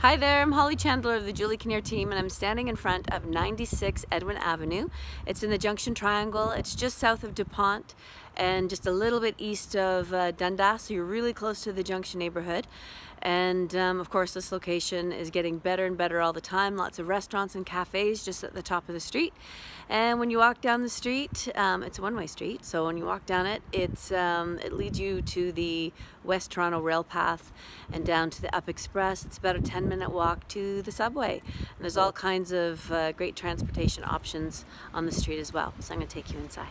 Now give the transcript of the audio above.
Hi there, I'm Holly Chandler of the Julie Kinnear team and I'm standing in front of 96 Edwin Avenue. It's in the Junction Triangle. It's just south of Dupont and just a little bit east of uh, Dundas, so you're really close to the Junction neighborhood. And um, of course this location is getting better and better all the time. Lots of restaurants and cafes just at the top of the street. And when you walk down the street, um, it's a one-way street, so when you walk down it, it's, um, it leads you to the West Toronto Rail Path and down to the Up Express. It's about a 10 minute walk to the subway. And there's all kinds of uh, great transportation options on the street as well. So I'm gonna take you inside.